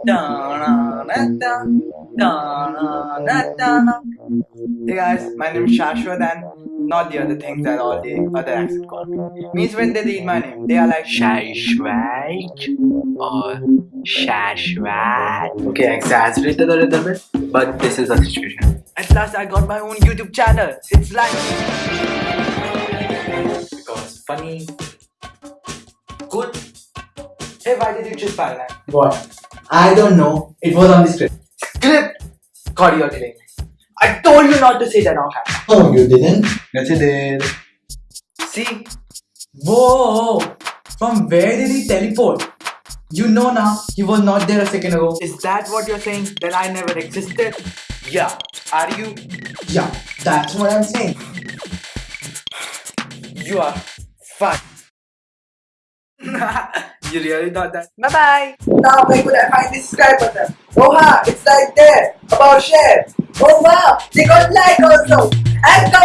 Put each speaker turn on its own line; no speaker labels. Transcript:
Hey guys, my name is Shashwat and not the other things that all the other accents call me. Means when they read my name, they are like
Shashwat or Shashwat.
Okay, exaggerated a little bit, but this is the situation. At last, I got my own YouTube channel. It's like because funny, good. Hey, why did you buy that?
What? I don't know. It was on the script.
Script. God, you're killing me. I told you not to say that on camera.
Oh, you didn't? Yes, you did.
See,
Whoa! From where did he teleport? You know now, he was not there a second ago.
is that what you're saying? That I never existed? Yeah. Are you?
Yeah, that's what I'm saying.
You are fun. you really thought that? Bye bye.
Now could I find the subscribe button? Oh ha, it's right there. About share. Oh wow, they got like also. And.